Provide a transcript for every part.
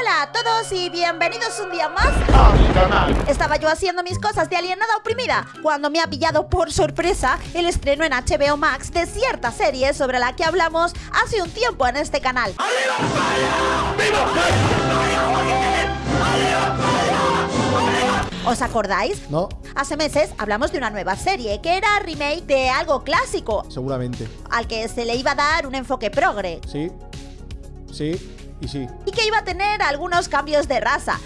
Hola a todos y bienvenidos un día más a mi canal. Estaba yo haciendo mis cosas de alienada oprimida cuando me ha pillado por sorpresa el estreno en HBO Max de cierta serie sobre la que hablamos hace un tiempo en este canal. ¿Os acordáis? No, Hace meses hablamos de una nueva serie que era remake de algo clásico, seguramente. al que se le iba a dar un enfoque progre Sí. Sí y sí. y que iba a tener algunos cambios de raza.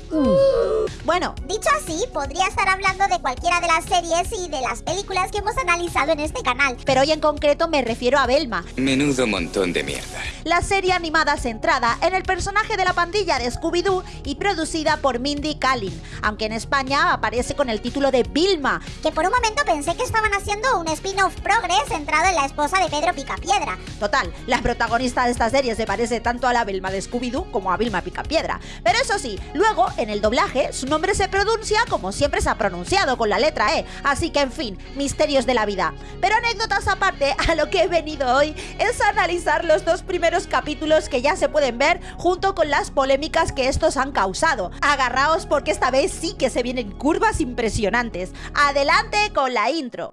Bueno, Dicho así, podría estar hablando de cualquiera de las series y de las películas que hemos analizado en este canal. pero hoy en concreto me refiero a Velma, Menudo montón de mierda. la serie animada centrada en el personaje de la pandilla de Scooby-Doo y producida por Mindy Kaling, aunque en España aparece con el título de Vilma. Que por un momento pensé que estaban haciendo un spin-off progre centrado en la esposa de Pedro Picapiedra. Total, la protagonista de esta serie se parece tanto a la Vilma de Como a Vilma Picapiedra. Pero eso sí, luego, en el doblaje, su nombre se pronuncia como siempre se ha pronunciado, con la letra E. Así que, en fin, misterios de la vida. Pero anécdotas aparte, a lo que he venido hoy es analizar los dos primeros capítulos que ya se pueden ver junto con las polémicas que estos han causado. Agarraos porque esta vez sí que se vienen curvas impresionantes. Adelante con la intro.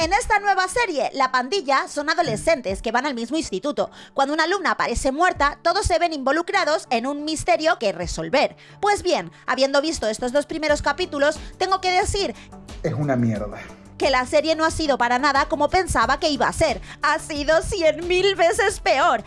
En esta nueva serie, la pandilla son adolescentes que van al mismo instituto. Cuando una alumna aparece muerta, todos se ven involucrados en un misterio que resolver. Pues bien, habiendo visto estos dos primeros capítulos, tengo que decir es una mierda. que la serie no ha sido para nada como pensaba que iba a ser. Ha sido cien mil veces peor.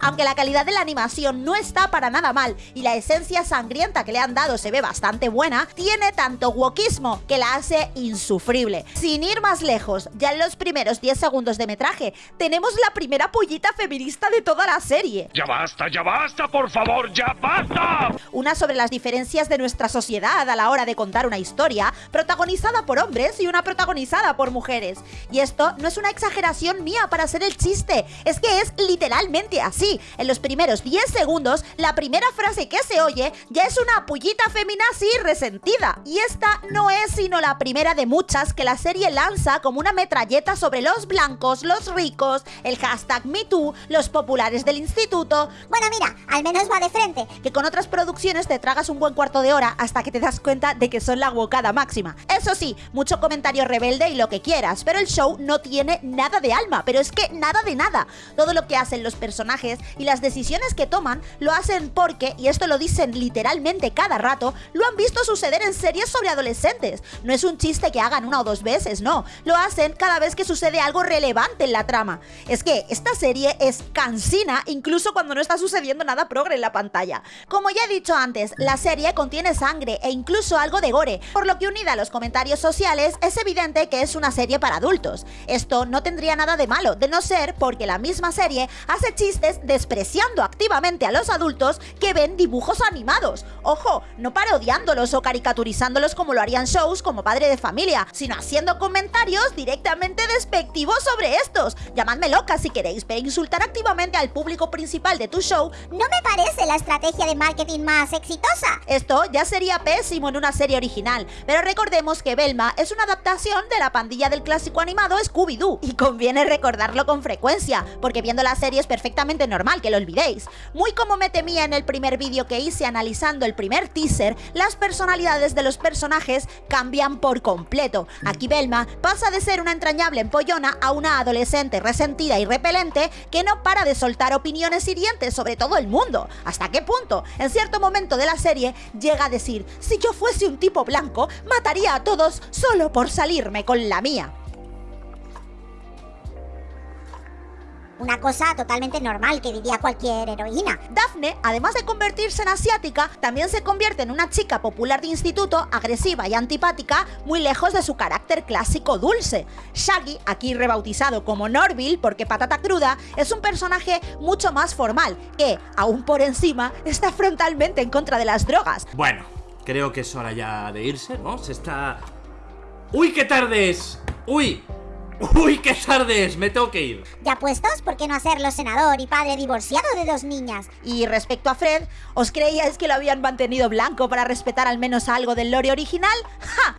Aunque la calidad de la animación no está para nada mal y la esencia sangrienta que le han dado se ve bastante buena, tiene tanto wokismo que la hace insufrible. Sin ir más lejos, ya en los primeros 10 segundos de metraje, tenemos la primera pollita feminista de toda la serie. ¡Ya basta, ya basta, por favor, ya basta! Una sobre las diferencias de nuestra sociedad a la hora de contar una historia, protagonizada por hombres y una protagonizada por mujeres. Y esto no es una exageración mía para ser el chiste, es que es literalmente así. En los primeros 10 segundos, la primera frase que se oye ya es una pullita feminazi resentida. Y esta no es sino la primera de muchas que la serie lanza como una metralleta sobre los blancos, los ricos, el hashtag MeToo, los populares del instituto, Bueno, mira, al menos va de frente. que con otras producciones te tragas un buen cuarto de hora hasta que te das cuenta de que son la bocada máxima. Eso sí, mucho comentario rebelde y lo que quieras, pero el show no tiene nada de alma, pero es que nada de nada. Todo lo que hacen los personajes y las decisiones que toman lo hacen porque, y esto lo dicen literalmente cada rato, lo han visto suceder en series sobre adolescentes. No es un chiste que hagan una o dos veces, no. Lo hacen cada vez que sucede algo relevante en la trama. Es que esta serie es cansina incluso cuando no está sucediendo nada progre en la pantalla. Como ya he dicho antes, la serie contiene sangre e incluso algo de gore, por lo que unida a los comentarios sociales es evidente que es una serie para adultos. Esto no tendría nada de malo, de no ser porque la misma serie hace chistes despreciando activamente a los adultos que ven dibujos animados. Ojo, no parodiándolos o caricaturizándolos como lo harían shows como Padre de Familia, sino haciendo comentarios directamente despectivos sobre estos. Llamadme loca si queréis, pero insultar activamente al público principal de tu show No me parece la estrategia de marketing más exitosa. esto ya sería pésimo en una serie original, pero recordemos que Velma es una adaptación de la pandilla del clásico animado Scooby-Doo, y conviene recordarlo con frecuencia, porque viendo la serie es perfectamente normal que lo olvidéis. Muy como me temía en el primer vídeo que hice analizando el primer teaser, las personalidades de los personajes cambian por completo. Aquí Velma pasa de ser una entrañable empollona a una adolescente resentida y repelente que no para de soltar opiniones hirientes sobre todo el mundo. ¿Hasta qué punto? En cierto momento de la serie llega a decir, si yo fuese un tipo blanco, mataría a todos solo por salirme con la mía. Una cosa totalmente normal que diría cualquier heroína. Daphne, además de convertirse en asiática, también se convierte en una chica popular de instituto, agresiva y antipática, muy lejos de su carácter clásico dulce. Shaggy, aquí rebautizado como Norville porque patata cruda, es un personaje mucho más formal, que, aún por encima, está frontalmente en contra de las drogas. Bueno, creo que es hora ya de irse, ¿no? Se está... ¡Uy, qué tarde es! ¡Uy! Uy, qué tarde es, me tengo que ir. Ya puestos, ¿por qué no hacerlo senador y padre divorciado de dos niñas? Y respecto a Fred, ¿os creíais que lo habían mantenido blanco para respetar al menos algo del lore original? ¡Ja!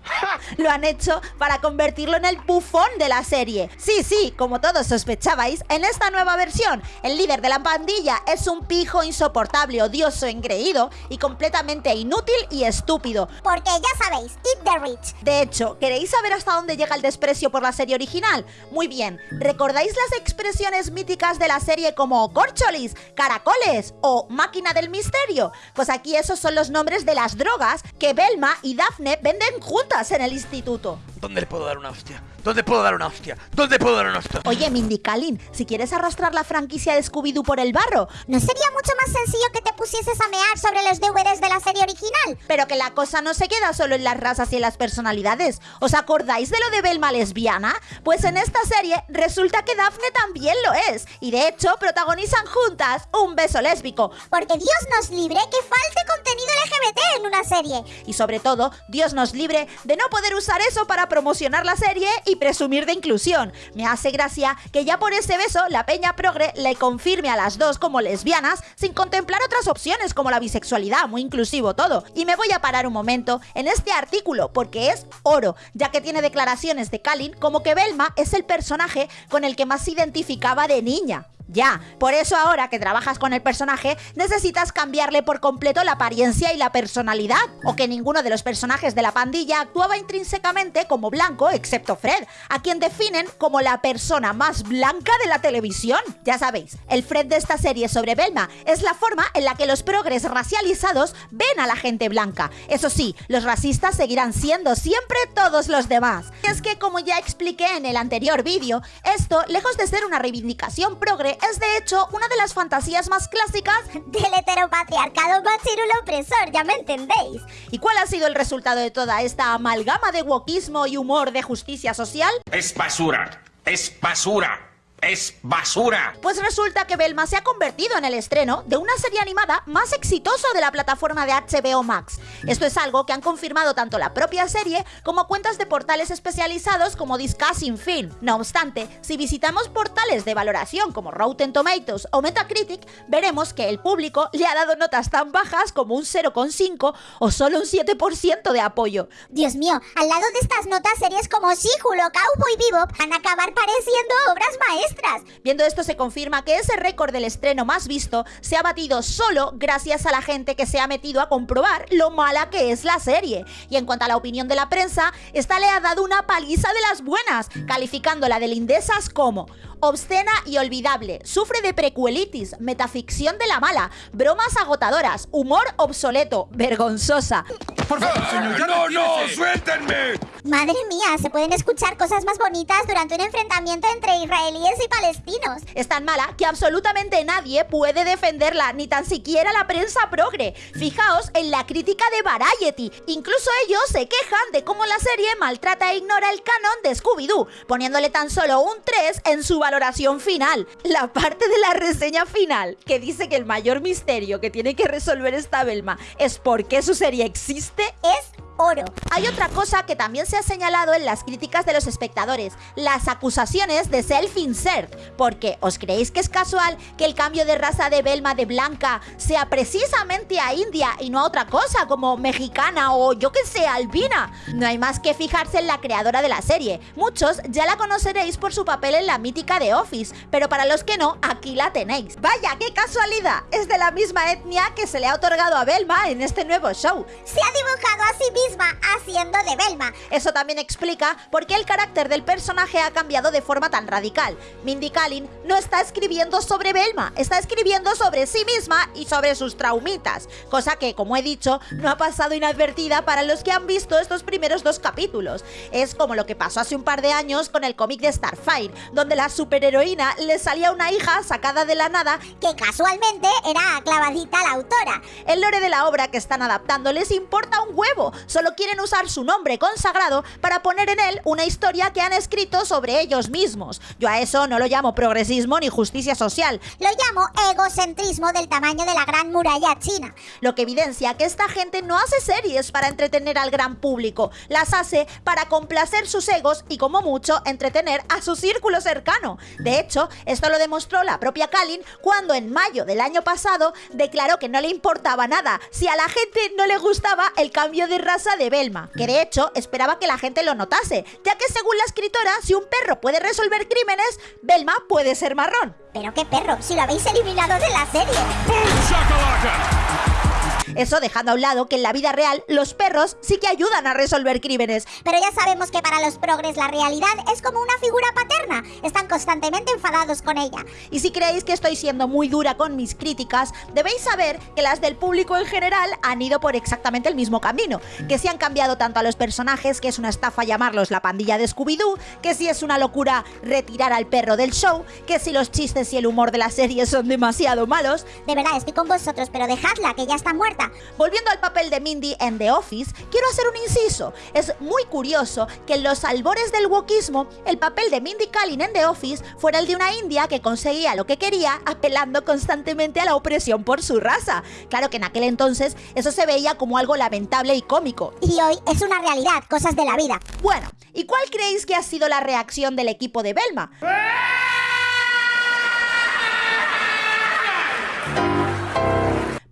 Lo han hecho para convertirlo en el bufón de la serie. Sí, sí, como todos sospechabais, en esta nueva versión, el líder de la pandilla es un pijo insoportable, odioso, engreído y completamente inútil y estúpido. Porque ya sabéis, eat the rich. De hecho, ¿queréis saber hasta dónde llega el desprecio por la serie original? Muy bien, ¿recordáis las expresiones míticas de la serie como corcholis, caracoles o máquina del misterio? Pues aquí esos son los nombres de las drogas que Belma y Daphne venden juntas en el instituto. ¿Dónde le puedo dar una hostia? ¿Dónde puedo dar una hostia? ¿Dónde puedo dar una hostia? Oye, Mindy Kaling, si quieres arrastrar la franquicia de Scooby-Doo por el barro, ¿No sería mucho más sencillo que te pusieses a mear sobre los DVDs de la serie original? pero que la cosa no se queda solo en las razas y en las personalidades. ¿Os acordáis de lo de Belma lesbiana? Pues en esta serie resulta que Daphne también lo es, y de hecho protagonizan juntas un beso lésbico. Porque Dios nos libre que falte contenido LGBT en una serie. Y sobre todo, Dios nos libre de no poder usar eso para promocionar la serie y presumir de inclusión. Me hace gracia que ya por ese beso la peña progre le confirme a las dos como lesbianas sin contemplar otras opciones como la bisexualidad, muy inclusivo todo. Y me voy a parar un momento en este artículo porque es oro, ya que tiene declaraciones de Kalin como que Belma es el personaje con el que más se identificaba de niña. Ya, por eso ahora que trabajas con el personaje necesitas cambiarle por completo la apariencia y la personalidad, o que ninguno de los personajes de la pandilla actuaba intrínsecamente como blanco excepto Fred, a quien definen como la persona más blanca de la televisión. Ya sabéis, el Fred de esta serie sobre Belma es la forma en la que los progres racializados ven a la gente blanca. Eso sí, los racistas seguirán siendo siempre todos los demás. Y es que como ya expliqué en el anterior vídeo, esto, lejos de ser una reivindicación progre, es de hecho una de las fantasías más clásicas Del heteropatriarcado machirulo opresor, ya me entendéis. ¿Y cuál ha sido el resultado de toda esta amalgama de wokismo y humor de justicia social? Es basura. Es basura. Es basura. Pues resulta que Belma se ha convertido en el estreno de una serie animada más exitosa de la plataforma de HBO Max. Esto es algo que han confirmado tanto la propia serie como cuentas de portales especializados como Discussing Film. No obstante, si visitamos portales de valoración como Rotten Tomatoes o Metacritic, veremos que el público le ha dado notas tan bajas como un 0,5 o solo un 7% de apoyo. Dios mío, al lado de estas notas series como She-Hulk o Cowboy Bebop van a acabar pareciendo obras maestras. Viendo esto se confirma que ese récord del estreno más visto se ha batido solo gracias a la gente que se ha metido a comprobar lo mala que es la serie. Y en cuanto a la opinión de la prensa, esta le ha dado una paliza de las buenas, calificándola de lindesas como obscena y olvidable, sufre de precuelitis, metaficción de la mala, bromas agotadoras, humor obsoleto, vergonzosa. ¡No, no! ¡Suéltenme! Madre mía, se pueden escuchar cosas más bonitas durante un enfrentamiento entre israelíes y palestinos. Es tan mala que absolutamente nadie puede defenderla, ni tan siquiera la prensa progre. Fijaos en la crítica de Variety. Incluso ellos se quejan de cómo la serie maltrata e ignora el canon de Scooby-Doo, poniéndole tan solo un 3 en su valoración final. La parte de la reseña final que dice que el mayor misterio que tiene que resolver esta Belma es por qué su serie existe Es oro. hay otra cosa que también se ha señalado en las críticas de los espectadores, las acusaciones de self-insert, porque ¿os creéis que es casual que el cambio de raza de Belma de blanca sea precisamente a India y no a otra cosa como mexicana o yo que sé, albina? No hay más que fijarse en la creadora de la serie. Muchos ya la conoceréis por su papel en la mítica de Office, pero para los que no, aquí la tenéis. Vaya, qué casualidad, es de la misma etnia que se le ha otorgado a Belma en este nuevo show. Se ha dibujado a sí misma haciendo de Belma. Eso también explica por qué el carácter del personaje ha cambiado de forma tan radical. Mindy Kaling no está escribiendo sobre Belma, está escribiendo sobre sí misma y sobre sus traumitas, cosa que, como he dicho, no ha pasado inadvertida para los que han visto estos primeros dos capítulos. Es como lo que pasó hace un par de años con el cómic de Starfire, donde la superheroína le salía una hija sacada de la nada Que casualmente era clavadita la autora. el lore de la obra que están adaptando les importa un huevo, solo quieren usar su nombre consagrado para poner en él una historia que han escrito sobre ellos mismos. Yo a eso no lo llamo progresismo ni justicia social, Lo llamo egocentrismo del tamaño de la gran muralla china. lo que evidencia que esta gente no hace series para entretener al gran público, las hace para complacer sus egos y como mucho entretener a su círculo cercano. De hecho, esto lo demostró la propia Kalin cuando en mayo del año pasado declaró que no le importaba nada si a la gente no le gustaba el cambio de raza de Belma, que de hecho esperaba que la gente lo notase, ya que según la escritora, si un perro puede resolver crímenes, Belma puede ser marrón. Pero qué perro, si lo habéis eliminado de la serie. Eso dejando a un lado que en la vida real los perros sí que ayudan a resolver crímenes, Pero ya sabemos que para los progres la realidad es como una figura paterna. Están constantemente enfadados con ella. Y si creéis que estoy siendo muy dura con mis críticas, debéis saber que las del público en general han ido por exactamente el mismo camino. Que si han cambiado tanto a los personajes, que es una estafa llamarlos la pandilla de Scooby-Doo, que si es una locura retirar al perro del show, que si los chistes y el humor de la serie son demasiado malos. De verdad, estoy con vosotros, pero dejadla, que ya está muerta. Volviendo al papel de Mindy en The Office, quiero hacer un inciso. Es muy curioso que en los albores del wokismo, el papel de Mindy Kaling en The Office fuera el de una india que conseguía lo que quería apelando constantemente a la opresión por su raza. Claro que en aquel entonces eso se veía como algo lamentable y cómico. Y hoy es una realidad, cosas de la vida. Bueno, ¿y cuál creéis que ha sido la reacción del equipo de Belma?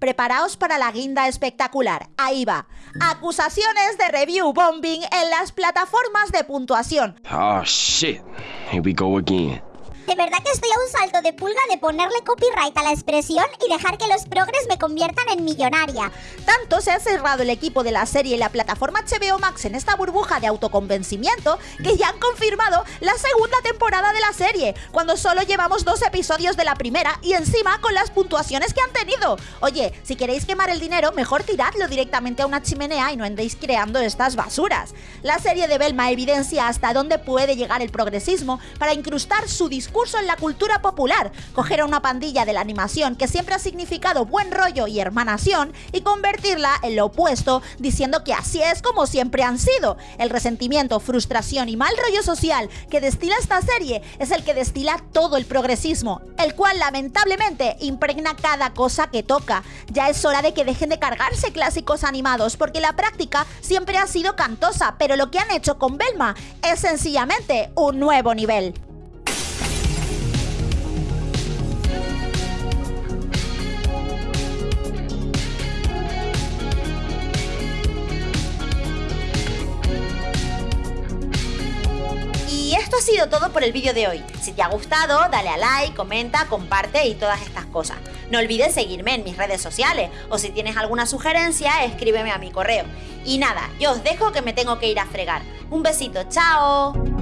Preparaos para la guinda espectacular. Ahí va. Acusaciones de review bombing en las plataformas de puntuación. Oh shit. Here we go again. De verdad que estoy a un salto de pulga de ponerle copyright a la expresión y dejar que los progres me conviertan en millonaria. Tanto se ha cerrado el equipo de la serie y la plataforma HBO Max en esta burbuja de autoconvencimiento que ya han confirmado la segunda temporada de la serie, cuando solo llevamos dos episodios de la primera y encima con las puntuaciones que han tenido. Oye, si queréis quemar el dinero, mejor tiradlo directamente a una chimenea y no andéis creando estas basuras. La serie de Belma evidencia hasta dónde puede llegar el progresismo para incrustar su discurso en la cultura popular, coger a una pandilla de la animación que siempre ha significado buen rollo y hermanación y convertirla en lo opuesto, diciendo que así es como siempre han sido. El resentimiento, frustración y mal rollo social que destila esta serie es el que destila todo el progresismo, el cual lamentablemente impregna cada cosa que toca. Ya es hora de que dejen de cargarse clásicos animados porque la práctica siempre ha sido cantosa, pero lo que han hecho con Belma es sencillamente un nuevo nivel. Y esto ha sido todo por el vídeo de hoy. Si te ha gustado, dale a like, comenta, comparte y todas estas cosas. No olvides seguirme en mis redes sociales o si tienes alguna sugerencia, escríbeme a mi correo. Y nada, yo os dejo que me tengo que ir a fregar. Un besito, chao.